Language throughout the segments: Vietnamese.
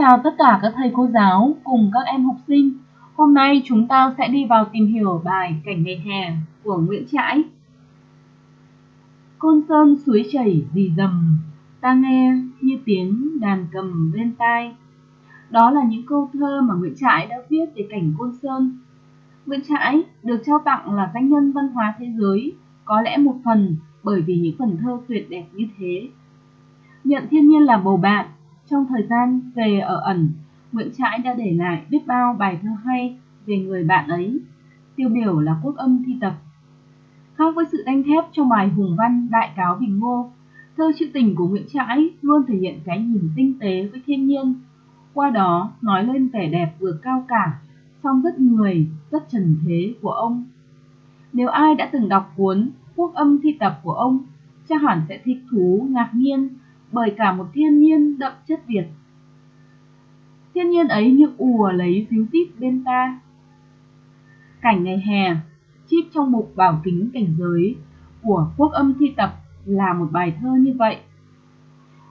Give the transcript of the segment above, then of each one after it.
chào tất cả các thầy cô giáo cùng các em học sinh. Hôm nay chúng ta sẽ đi vào tìm hiểu bài Cảnh ngày hè của Nguyễn Trãi. Côn sơn suối chảy dì dầm, ta nghe như tiếng đàn cầm bên tai. Đó là những câu thơ mà Nguyễn Trãi đã viết về cảnh Côn Sơn. Nguyễn Trãi được trao tặng là danh nhân văn hóa thế giới, có lẽ một phần bởi vì những phần thơ tuyệt đẹp như thế. Nhận thiên nhiên là bầu bạn, trong thời gian về ở ẩn, Nguyễn Trãi đã để lại biết bao bài thơ hay về người bạn ấy, tiêu biểu là quốc âm thi tập. Khác với sự đanh thép trong bài hùng văn Đại cáo Bình Ngô, thơ trữ tình của Nguyễn Trãi luôn thể hiện cái nhìn tinh tế với thiên nhiên, qua đó nói lên vẻ đẹp vừa cao cả, song rất người, rất trần thế của ông. Nếu ai đã từng đọc cuốn Quốc âm thi tập của ông, chắc hẳn sẽ thích thú, ngạc nhiên bởi cả một thiên nhiên đậm chất Việt. Thiên nhiên ấy như ùa lấy díu tít bên ta. Cảnh ngày hè, chip trong mục bảo kính cảnh giới của quốc âm thi tập là một bài thơ như vậy.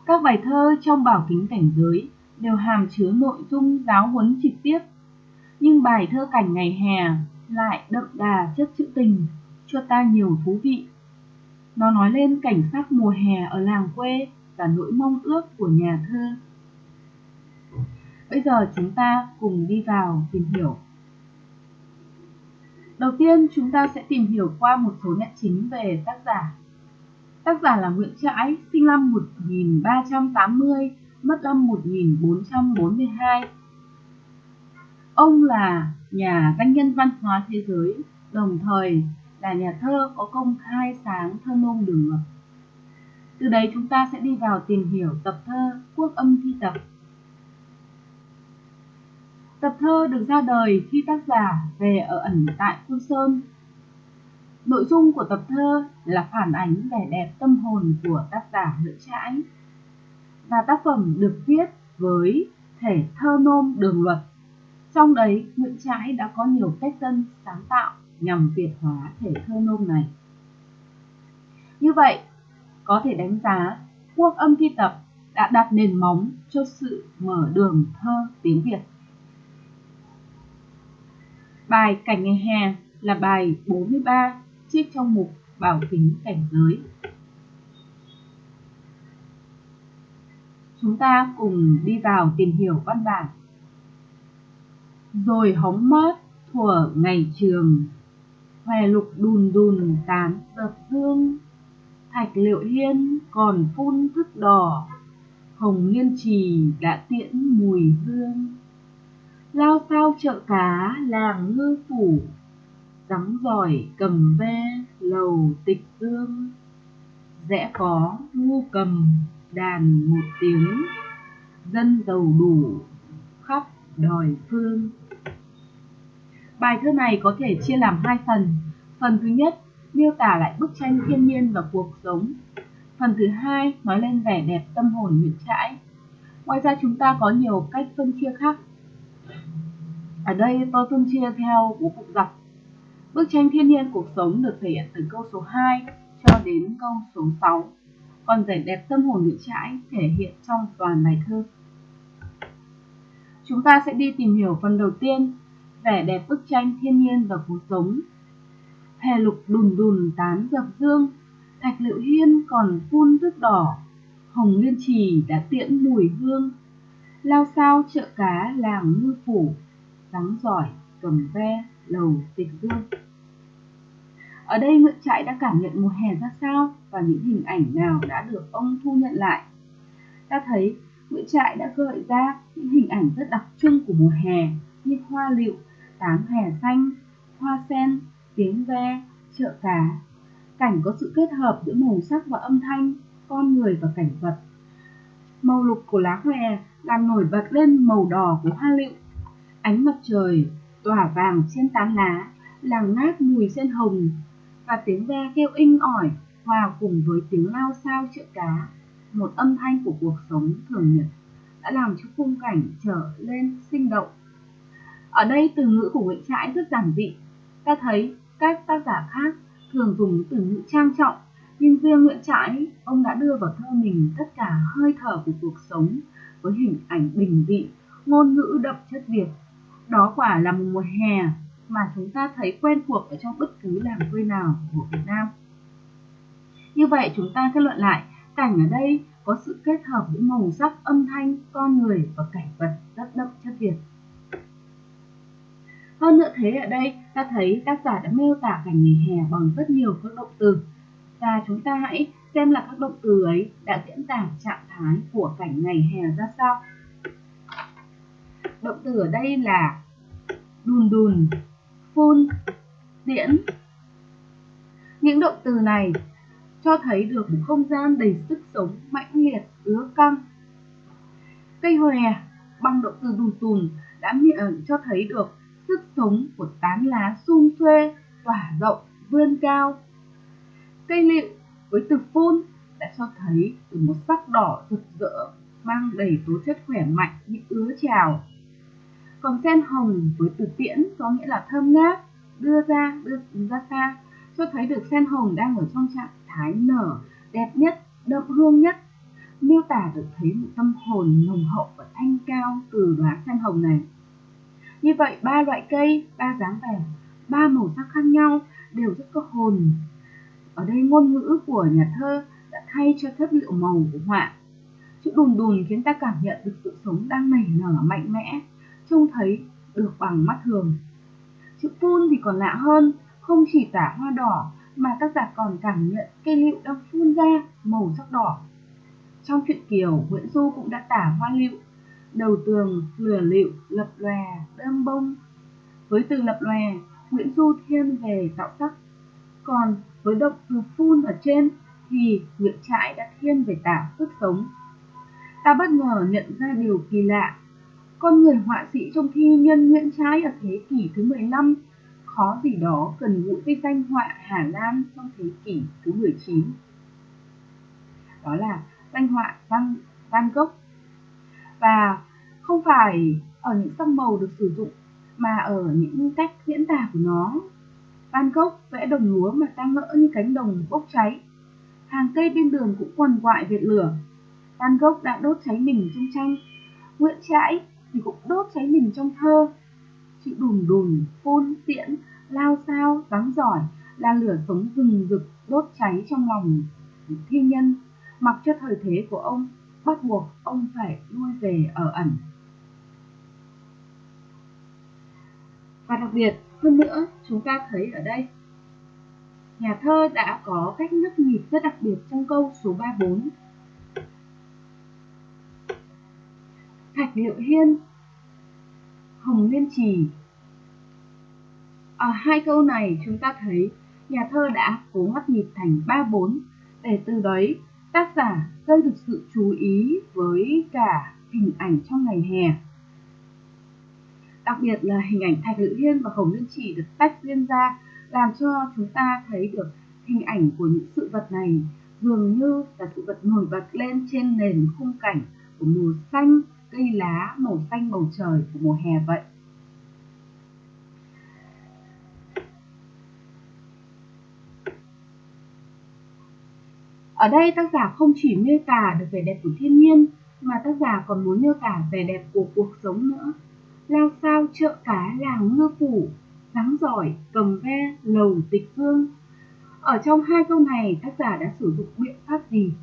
Các bài thơ trong bảo kính cảnh giới đều hàm chứa nội dung giáo huấn trực tiếp, nhưng bài thơ cảnh ngày hè lại đậm đà chất trữ tình, cho ta nhiều thú vị. Nó nói lên cảnh sắc mùa hè ở làng quê và nỗi mong ước của nhà thơ. Bây giờ chúng ta cùng đi vào tìm hiểu. Đầu tiên chúng ta sẽ tìm hiểu qua một số nét chính về tác giả. Tác giả là Nguyễn Trãi, sinh năm 1380, mất năm 1442. Ông là nhà danh nhân văn hóa thế giới, đồng thời là nhà thơ có công khai sáng thơ nôm đường ngập. Từ đấy chúng ta sẽ đi vào tìm hiểu tập thơ Quốc âm thi tập. Tập thơ được ra đời khi tác giả về ở ẩn tại Côn Sơn. Nội dung của tập thơ là phản ánh vẻ đẹp tâm hồn của tác giả Nguyễn Trãi. Và tác phẩm được viết với thể thơ nôm đường luật. Trong đấy, Nguyễn Trãi đã có nhiều cách tân sáng tạo nhằm việt hóa thể thơ nôm này. Như vậy, có thể đánh giá quốc âm thi tập đã đặt nền móng cho sự mở đường thơ tiếng Việt. Bài Cảnh ngày hè là bài 43 trích trong mục Bảo kính cảnh giới. Chúng ta cùng đi vào tìm hiểu văn bản. Rồi hóng mát thuở ngày trường, Hòe lục đùn đùn tán dập hương Thạch liệu hiên còn phun thức đỏ, Hồng liên trì đã tiễn mùi hương. Lao sao chợ cá làng ngư phủ, rắm giỏi cầm ve lầu tịch dương. Rẽ có ngu cầm đàn một tiếng, Dân giàu đủ khắp đòi phương. Bài thơ này có thể chia làm hai phần. Phần thứ nhất miêu tả lại bức tranh thiên nhiên và cuộc sống. Phần thứ hai nói lên vẻ đẹp tâm hồn Nguyễn Trãi. Ngoài ra chúng ta có nhiều cách phân chia khác. Ở đây tôi phân chia theo bố cục dọc. Bức tranh thiên nhiên cuộc sống được thể hiện từ câu số 2 cho đến câu số 6. Còn vẻ đẹp tâm hồn Nguyễn Trãi thể hiện trong toàn bài thơ. Chúng ta sẽ đi tìm hiểu phần đầu tiên, vẻ đẹp bức tranh thiên nhiên và cuộc sống hè lục đùn đùn tán dập dương, thạch liệu hiên còn phun nước đỏ, hồng liên trì đã tiễn mùi hương, lao sao chợ cá làng ngư phủ, sáng giỏi cầm ve lầu tịch dương. Ở đây Nguyễn Trãi đã cảm nhận mùa hè ra sao và những hình ảnh nào đã được ông thu nhận lại. Ta thấy Nguyễn Trãi đã gợi ra những hình ảnh rất đặc trưng của mùa hè như hoa liệu, tán hè xanh, hoa sen, tiếng ve, chợ cá. Cảnh có sự kết hợp giữa màu sắc và âm thanh, con người và cảnh vật. Màu lục của lá hòe làm nổi bật lên màu đỏ của hoa lựu. Ánh mặt trời tỏa vàng trên tán lá, làm ngát mùi sen hồng và tiếng ve kêu inh ỏi hòa cùng với tiếng lao sao chợ cá, một âm thanh của cuộc sống thường nhật đã làm cho khung cảnh trở lên sinh động. Ở đây từ ngữ của Nguyễn Trãi rất giản dị, ta thấy các tác giả khác thường dùng từ ngữ trang trọng, nhưng riêng Nguyễn Trãi, ông đã đưa vào thơ mình tất cả hơi thở của cuộc sống với hình ảnh bình dị ngôn ngữ đậm chất Việt. Đó quả là một mùa hè mà chúng ta thấy quen thuộc ở trong bất cứ làng quê nào của Việt Nam. Như vậy chúng ta kết luận lại, cảnh ở đây có sự kết hợp giữa màu sắc, âm thanh, con người và cảnh vật rất đậm chất Việt. Hơn nữa thế ở đây ta thấy tác giả đã miêu tả cảnh nghỉ hè bằng rất nhiều các động từ và chúng ta hãy xem là các động từ ấy đã diễn tả trạng thái của cảnh ngày hè ra sao. Động từ ở đây là đùn đùn, phun, diễn Những động từ này cho thấy được một không gian đầy sức sống mãnh liệt, ứa căng. Cây hòe bằng động từ đùn đùn đã miệng cho thấy được sức sống của tán lá sum xuê, tỏa rộng, vươn cao. Cây lựu với từ phun đã cho thấy từ một sắc đỏ rực rỡ mang đầy tố chất khỏe mạnh như ứa trào. Còn sen hồng với từ tiễn có nghĩa là thơm ngát, đưa ra, đưa ra xa, cho thấy được sen hồng đang ở trong trạng thái nở, đẹp nhất, đậm hương nhất, miêu tả được thấy một tâm hồn nồng hậu và thanh cao từ đóa sen hồng này. Như vậy, ba loại cây, ba dáng vẻ, ba màu sắc khác nhau đều rất có hồn. Ở đây ngôn ngữ của nhà thơ đã thay cho chất liệu màu của họa. Chữ đùn đùn khiến ta cảm nhận được sự sống đang nảy nở mạnh mẽ, trông thấy được bằng mắt thường. Chữ phun thì còn lạ hơn, không chỉ tả hoa đỏ mà tác giả còn cảm nhận cây liệu đang phun ra màu sắc đỏ. Trong truyện Kiều, Nguyễn Du cũng đã tả hoa liệu đầu tường lửa liệu lập lòe đơm bông. Với từ lập lòe nguyễn du thiên về tạo sắc còn với động từ phun ở trên thì nguyễn trãi đã thiên về tả sức sống. Ta bất ngờ nhận ra điều kỳ lạ. Con người họa sĩ trong thi nhân nguyễn trãi ở thế kỷ thứ 15 khó gì đó cần gũi với danh họa Hà Lan trong thế kỷ thứ 19. Đó là danh họa Van, Van Gogh và không phải ở những sắc màu được sử dụng mà ở những cách diễn tả của nó. Van Gogh vẽ đồng lúa mà tan ngỡ như cánh đồng bốc cháy. Hàng cây bên đường cũng quằn quại việt lửa. Van Gogh đã đốt cháy mình trong tranh. Nguyễn Trãi thì cũng đốt cháy mình trong thơ. Chữ đùn đùn, phun, tiễn, lao sao, vắng giỏi là lửa sống rừng rực đốt cháy trong lòng thi nhân mặc cho thời thế của ông bắt buộc ông phải lui về ở ẩn. Và đặc biệt hơn nữa, chúng ta thấy ở đây, nhà thơ đã có cách nhấp nhịp rất đặc biệt trong câu số 34. Thạch Liệu Hiên, Hồng Liên Trì. Ở hai câu này chúng ta thấy nhà thơ đã cố ngắt nhịp thành 3-4 để từ đấy tác giả gây được sự chú ý với cả hình ảnh trong ngày hè. Đặc biệt là hình ảnh Thạch Lự Hiên và Hồng Liên Chỉ được tách riêng ra làm cho chúng ta thấy được hình ảnh của những sự vật này dường như là sự vật nổi bật lên trên nền khung cảnh của mùa xanh, cây lá, màu xanh bầu trời của mùa hè vậy. Ở đây tác giả không chỉ miêu tả được vẻ đẹp của thiên nhiên mà tác giả còn muốn miêu tả vẻ đẹp của cuộc sống nữa. Lao sao chợ cá làng ngư phủ, dáng giỏi, cầm ve, lầu tịch hương. Ở trong hai câu này tác giả đã sử dụng biện pháp gì?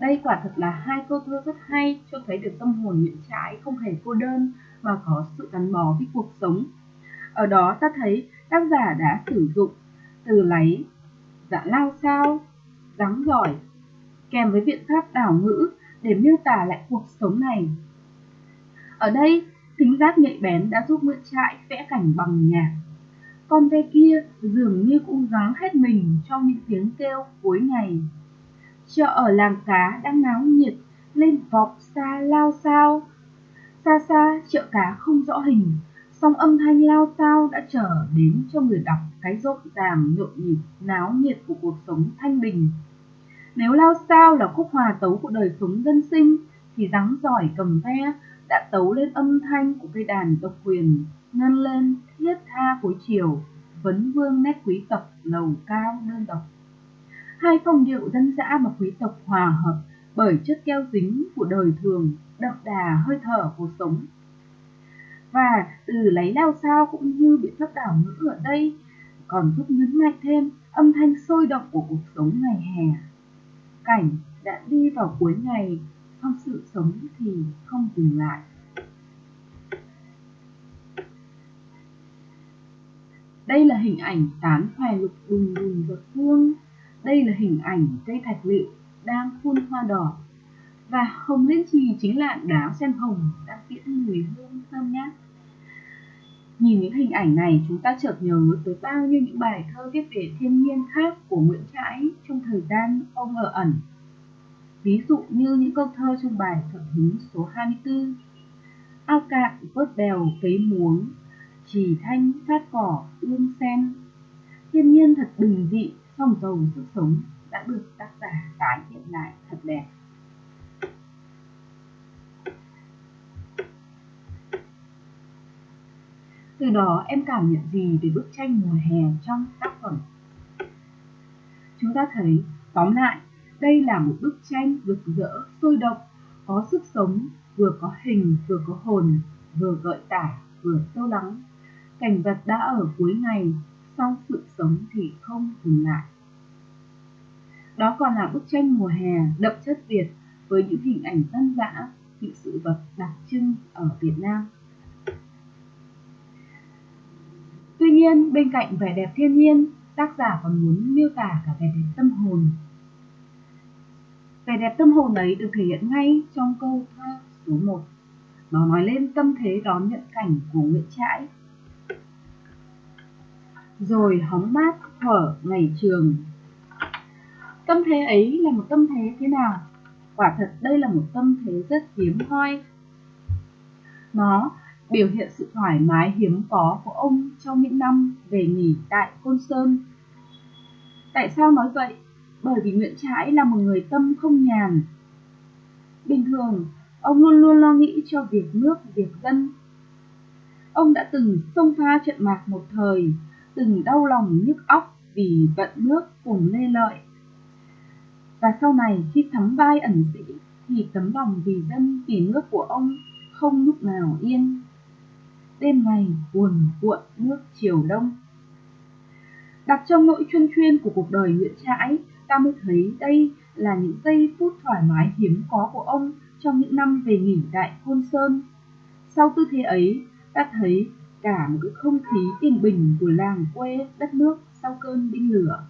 Đây quả thật là hai câu thơ rất hay cho thấy được tâm hồn Nguyễn Trãi không hề cô đơn mà có sự gắn bó với cuộc sống. Ở đó ta thấy tác giả đã sử dụng từ lấy. Dạ lao sao dáng giỏi, kèm với biện pháp đảo ngữ để miêu tả lại cuộc sống này. Ở đây tính giác nhạy bén đã giúp Nguyễn trại vẽ cảnh bằng nhạc. Con ve kia dường như cũng gắng hết mình trong những tiếng kêu cuối ngày. Chợ ở làng cá đang náo nhiệt, lên vọc xa lao sao. Xa xa, chợ cá không rõ hình song âm thanh lao sao đã trở đến cho người đọc cái rộn ràng, nhộn nhịp, náo nhiệt của cuộc sống thanh bình nếu lao sao là khúc hòa tấu của đời sống dân sinh, thì dáng giỏi cầm ve đã tấu lên âm thanh của cây đàn độc quyền, ngân lên thiết tha cuối chiều vấn vương nét quý tộc lầu cao đơn độc hai phong điệu dân dã và quý tộc hòa hợp bởi chất keo dính của đời thường, đậm đà hơi thở cuộc sống. Và từ lấy lao sao cũng như biện pháp đảo ngữ ở đây còn giúp nhấn mạnh thêm âm thanh sôi động của cuộc sống ngày hè. Cảnh đã đi vào cuối ngày, song sự sống thì không dừng lại. Đây là hình ảnh tán hoài lục bùng bùng giọt hương. Đây là hình ảnh cây thạch liệu đang phun hoa đỏ. Và hồng liên trì chính là đá sen hồng đang tiễn mùi hương thơm ngát. Nhìn những hình ảnh này, chúng ta chợt nhớ tới bao nhiêu những bài thơ viết về thiên nhiên khác của Nguyễn Trãi trong thời gian ông ở ẩn. Ví dụ như những câu thơ trong bài thuận hứng số 24. Ao cạn vớt bèo cấy muống, trì thanh sát cỏ ương sen. Thiên nhiên thật bình dị, song giàu sức sống đã được tác giả tái hiện lại thật đẹp. Từ đó em cảm nhận gì về bức tranh mùa hè trong tác phẩm? Chúng ta thấy, tóm lại, đây là một bức tranh rực rỡ, sôi động, có sức sống, vừa có hình, vừa có hồn, vừa gợi tả, vừa sâu lắng. Cảnh vật đã ở cuối ngày, sau sự sống thì không dừng lại. Đó còn là bức tranh mùa hè đậm chất Việt với những hình ảnh dân dã, những sự vật đặc trưng ở Việt Nam. Nhiên, bên cạnh vẻ đẹp thiên nhiên, tác giả còn muốn miêu tả cả vẻ đẹp tâm hồn. Vẻ đẹp tâm hồn ấy được thể hiện ngay trong câu thơ số 1. Nó nói lên tâm thế đón nhận cảnh của Nguyễn Trãi. Rồi hóng mát thở ngày trường. Tâm thế ấy là một tâm thế thế nào? Quả thật đây là một tâm thế rất hiếm hoi. Nó biểu hiện sự thoải mái hiếm có của ông trong những năm về nghỉ tại Côn Sơn. Tại sao nói vậy? Bởi vì Nguyễn Trãi là một người tâm không nhàn. Bình thường, ông luôn luôn lo nghĩ cho việc nước, việc dân. Ông đã từng xông pha trận mạc một thời, từng đau lòng nhức óc vì vận nước cùng lê lợi. Và sau này khi thắm vai ẩn sĩ thì tấm lòng vì dân, vì nước của ông không lúc nào yên đêm ngày buồn cuộn nước chiều đông. Đặt trong nỗi chuyên chuyên của cuộc đời Nguyễn Trãi, ta mới thấy đây là những giây phút thoải mái hiếm có của ông trong những năm về nghỉ tại Côn Sơn. Sau tư thế ấy, ta thấy cả một cái không khí yên bình của làng quê đất nước sau cơn binh lửa.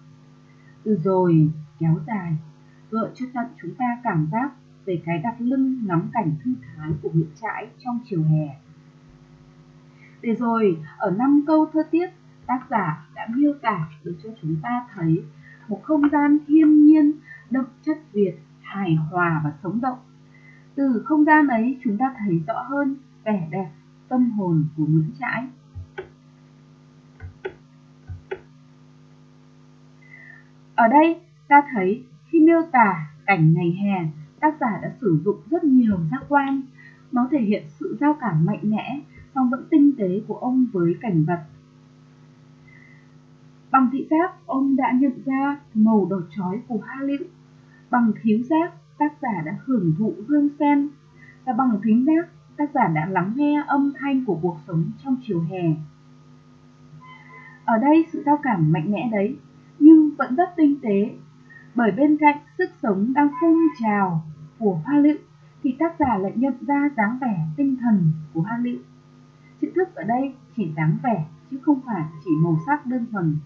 Từ rồi kéo dài, gợi cho tận chúng ta cảm giác về cái đặt lưng ngắm cảnh thư thái của Nguyễn Trãi trong chiều hè. Để rồi, ở năm câu thơ tiết, tác giả đã miêu tả được cho chúng ta thấy một không gian thiên nhiên, đậm chất Việt, hài hòa và sống động. Từ không gian ấy chúng ta thấy rõ hơn vẻ đẹp, tâm hồn của Nguyễn Trãi. Ở đây ta thấy khi miêu tả cảnh ngày hè, tác giả đã sử dụng rất nhiều giác quan. Nó thể hiện sự giao cảm mạnh mẽ song vẫn tinh tế của ông với cảnh vật. Bằng thị giác, ông đã nhận ra màu đỏ chói của hoa liễu, Bằng khiếu giác, tác giả đã hưởng thụ hương sen. Và bằng thính giác, tác giả đã lắng nghe âm thanh của cuộc sống trong chiều hè. Ở đây sự giao cảm mạnh mẽ đấy, nhưng vẫn rất tinh tế, bởi bên cạnh sức sống đang phun trào của hoa liễu thì tác giả lại nhận ra dáng vẻ tinh thần của hoa liễu. Chữ thức ở đây chỉ dáng vẻ chứ không phải chỉ màu sắc đơn thuần.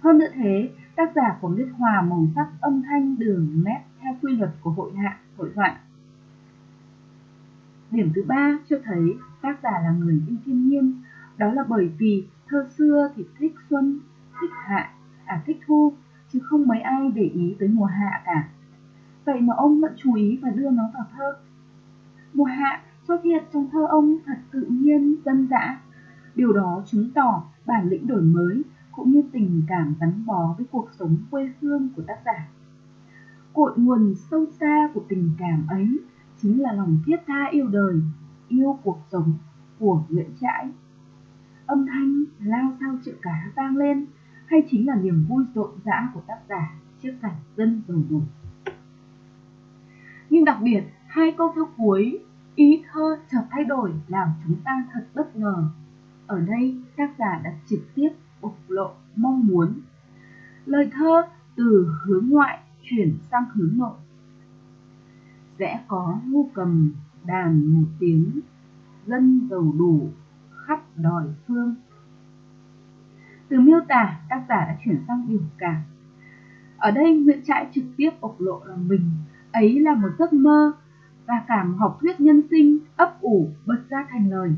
Hơn nữa thế, tác giả còn biết hòa màu sắc âm thanh đường nét theo quy luật của hội hạ, hội họa. Điểm thứ ba cho thấy tác giả là người yêu thiên nhiên, đó là bởi vì thơ xưa thì thích xuân, thích hạ, à thích thu, chứ không mấy ai để ý tới mùa hạ cả. Vậy mà ông vẫn chú ý và đưa nó vào thơ. Mùa hạ xuất hiện trong thơ ông thật tự nhiên, dân dã. Điều đó chứng tỏ bản lĩnh đổi mới cũng như tình cảm gắn bó với cuộc sống quê hương của tác giả. Cội nguồn sâu xa của tình cảm ấy chính là lòng thiết tha yêu đời, yêu cuộc sống của Nguyễn Trãi. Âm thanh lao sao triệu cá vang lên hay chính là niềm vui rộn rã của tác giả trước cảnh dân giàu đủ. Nhưng đặc biệt, hai câu thơ cuối, ý thơ chợt thay đổi làm chúng ta thật bất ngờ. Ở đây, tác giả đã trực tiếp bộc lộ mong muốn. Lời thơ từ hướng ngoại chuyển sang hướng nội. Sẽ có ngu cầm đàn một tiếng, dân giàu đủ khắp đòi phương. Từ miêu tả, tác giả đã chuyển sang biểu cảm. Ở đây Nguyễn Trãi trực tiếp bộc lộ là mình ấy là một giấc mơ và cảm học thuyết nhân sinh ấp ủ bật ra thành lời.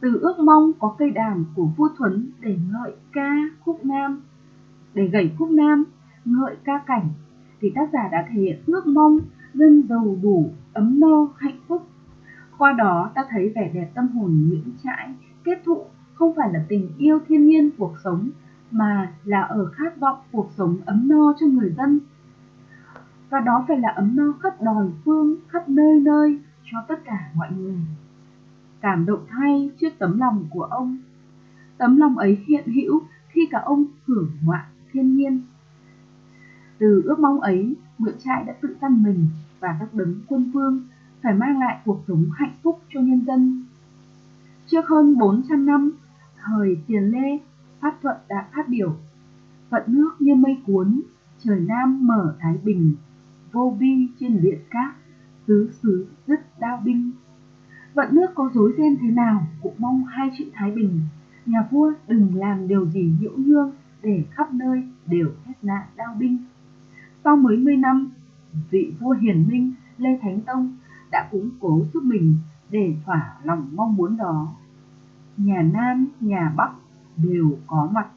Từ ước mong có cây đàn của vua Thuấn để ngợi ca khúc nam, để gảy khúc nam, ngợi ca cảnh, thì tác giả đã thể hiện ước mong dân giàu đủ, ấm no, hạnh phúc. Qua đó ta thấy vẻ đẹp tâm hồn Nguyễn Trãi kết thụ không phải là tình yêu thiên nhiên cuộc sống mà là ở khát vọng cuộc sống ấm no cho người dân. Và đó phải là ấm no khắp đòi phương, khắp nơi nơi cho tất cả mọi người. Cảm động thay trước tấm lòng của ông. Tấm lòng ấy hiện hữu khi cả ông hưởng ngoạn thiên nhiên. Từ ước mong ấy, Nguyễn Trãi đã tự tăng mình và các đấng quân vương phải mang lại cuộc sống hạnh phúc cho nhân dân. Trước hơn 400 năm, thời tiền lê, Pháp Thuận đã phát biểu Vận nước như mây cuốn, trời Nam mở Thái Bình, vô bi trên liệt cát, tứ xứ dứt đao binh. Vận nước có dối ren thế nào cũng mong hai chữ Thái Bình, nhà vua đừng làm điều gì nhiễu nhương để khắp nơi đều hết nạn đao binh. Sau mấy mươi năm, vị vua hiền minh Lê Thánh Tông đã củng cố giúp mình để thỏa lòng mong muốn đó. Nhà Nam, nhà Bắc đều có mặt,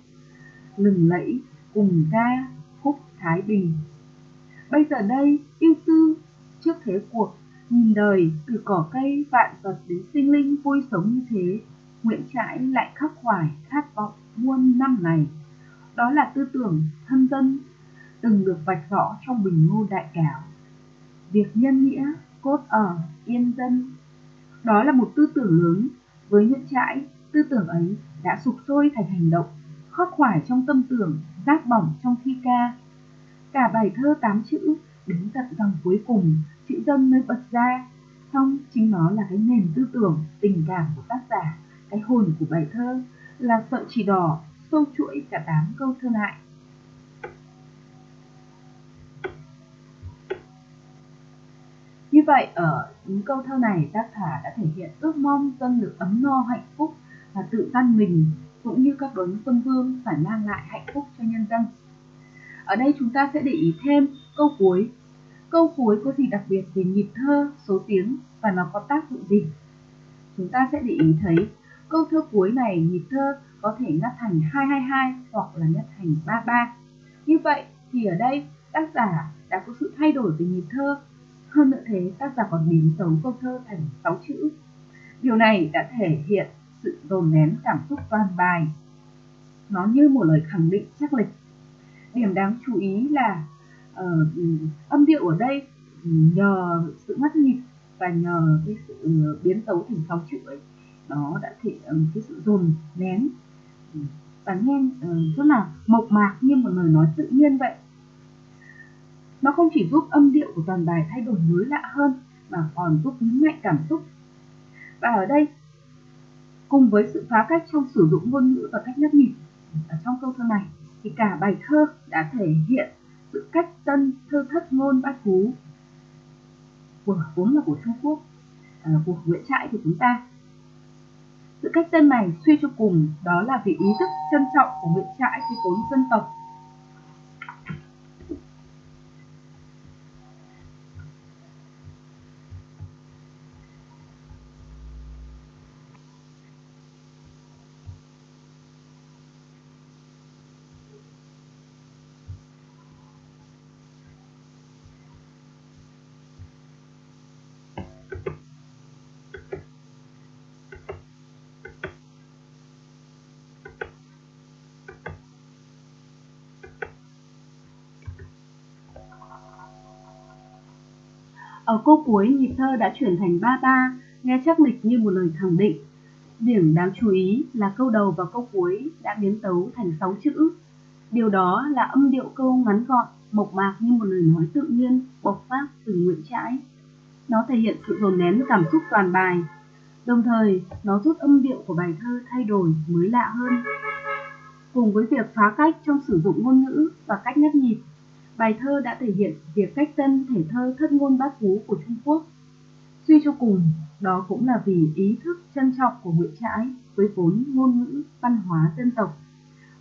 lừng lẫy cùng ca khúc Thái Bình. Bây giờ đây, yêu tư trước thế cuộc, nhìn đời từ cỏ cây vạn vật đến sinh linh vui sống như thế, Nguyễn Trãi lại khắc khoải khát vọng muôn năm này. Đó là tư tưởng thân dân từng được vạch rõ trong bình ngô đại cáo. Việc nhân nghĩa cốt ở yên dân. Đó là một tư tưởng lớn với Nguyễn Trãi, tư tưởng ấy đã sụp sôi thành hành động, khắc khoải trong tâm tưởng, giác bỏng trong thi ca. Cả bài thơ tám chữ đến tận dòng cuối cùng, chữ dân mới bật ra, xong chính nó là cái nền tư tưởng, tình cảm của tác giả, cái hồn của bài thơ là sợi chỉ đỏ sâu chuỗi cả tám câu thơ lại. Như vậy ở những câu thơ này tác giả đã thể hiện ước mong dân được ấm no hạnh phúc và tự căn mình cũng như các đấng quân vương phải mang lại hạnh phúc cho nhân dân. Ở đây chúng ta sẽ để ý thêm câu cuối. Câu cuối có gì đặc biệt về nhịp thơ, số tiếng và nó có tác dụng gì? Chúng ta sẽ để ý thấy câu thơ cuối này nhịp thơ có thể ngắt thành 222 hoặc là ngắt thành 33. Như vậy thì ở đây tác giả đã có sự thay đổi về nhịp thơ. Hơn nữa thế, tác giả còn biến xấu câu thơ thành 6 chữ. Điều này đã thể hiện sự dồn nén cảm xúc toàn bài. Nó như một lời khẳng định chắc lịch. Điểm đáng chú ý là uh, âm điệu ở đây ừ, nhờ sự ngắt nhịp và nhờ cái sự ừ, biến tấu thành sáu chữ ấy nó đã thể ừ, cái sự dồn nén. Và nghe uh, rất là mộc mạc như một lời nói tự nhiên vậy. Nó không chỉ giúp âm điệu của toàn bài thay đổi mới lạ hơn mà còn giúp nhấn mạnh cảm xúc. Và ở đây cùng với sự phá cách trong sử dụng ngôn ngữ và cách nhắc nhịp ở trong câu thơ này thì cả bài thơ đã thể hiện sự cách tân thơ thất ngôn bát cú của vốn là của Trung Quốc à, của Nguyễn Trãi của chúng ta. Sự cách tân này suy cho cùng đó là vì ý thức trân trọng của Nguyễn Trãi với vốn dân tộc Ở câu cuối nhịp thơ đã chuyển thành ba ba, nghe chắc lịch như một lời khẳng định. Điểm đáng chú ý là câu đầu và câu cuối đã biến tấu thành sáu chữ. Điều đó là âm điệu câu ngắn gọn, mộc mạc như một lời nói tự nhiên, bộc phát từ nguyện Trãi. Nó thể hiện sự dồn nén cảm xúc toàn bài, đồng thời nó giúp âm điệu của bài thơ thay đổi mới lạ hơn. Cùng với việc phá cách trong sử dụng ngôn ngữ và cách nhất nhịp, bài thơ đã thể hiện việc cách tân thể thơ thất ngôn bát phú của Trung Quốc. Suy cho cùng, đó cũng là vì ý thức trân trọng của Nguyễn Trãi với vốn ngôn ngữ, văn hóa dân tộc.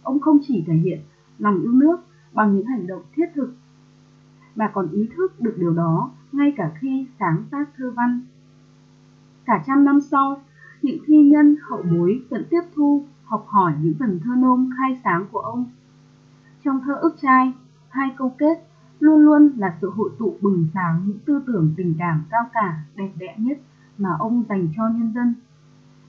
Ông không chỉ thể hiện lòng yêu nước bằng những hành động thiết thực, mà còn ý thức được điều đó ngay cả khi sáng tác thơ văn. Cả trăm năm sau, những thi nhân hậu bối vẫn tiếp thu, học hỏi những phần thơ nôm khai sáng của ông. Trong thơ ức trai, hai câu kết luôn luôn là sự hội tụ bừng sáng những tư tưởng tình cảm cao cả, đẹp đẽ nhất mà ông dành cho nhân dân.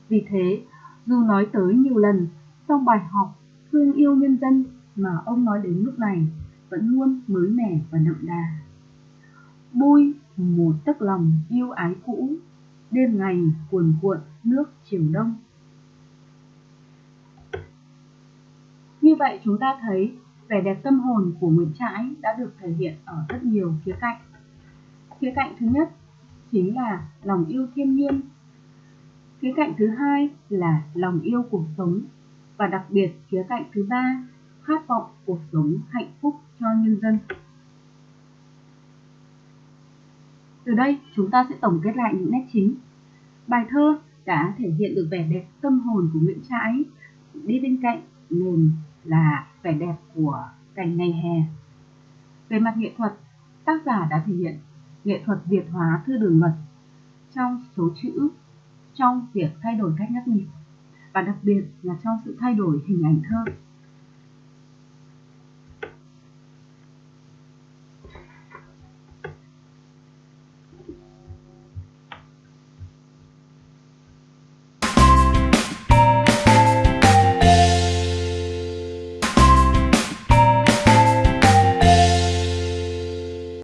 Vì thế, dù nói tới nhiều lần, trong bài học thương yêu nhân dân mà ông nói đến lúc này vẫn luôn mới mẻ và đậm đà. Bôi một tấc lòng yêu ái cũ, đêm ngày cuồn cuộn nước chiều đông. Như vậy chúng ta thấy vẻ đẹp tâm hồn của Nguyễn Trãi đã được thể hiện ở rất nhiều khía cạnh. Khía cạnh thứ nhất chính là lòng yêu thiên nhiên. Khía cạnh thứ hai là lòng yêu cuộc sống và đặc biệt, khía cạnh thứ ba, khát vọng cuộc sống hạnh phúc cho nhân dân. Từ đây, chúng ta sẽ tổng kết lại những nét chính. Bài thơ đã thể hiện được vẻ đẹp tâm hồn của Nguyễn Trãi đi bên cạnh nền là vẻ đẹp của cảnh ngày hè. Về mặt nghệ thuật, tác giả đã thể hiện nghệ thuật Việt hóa thư đường luật trong số chữ, trong việc thay đổi cách nhắc nhịp và đặc biệt là trong sự thay đổi hình ảnh thơ.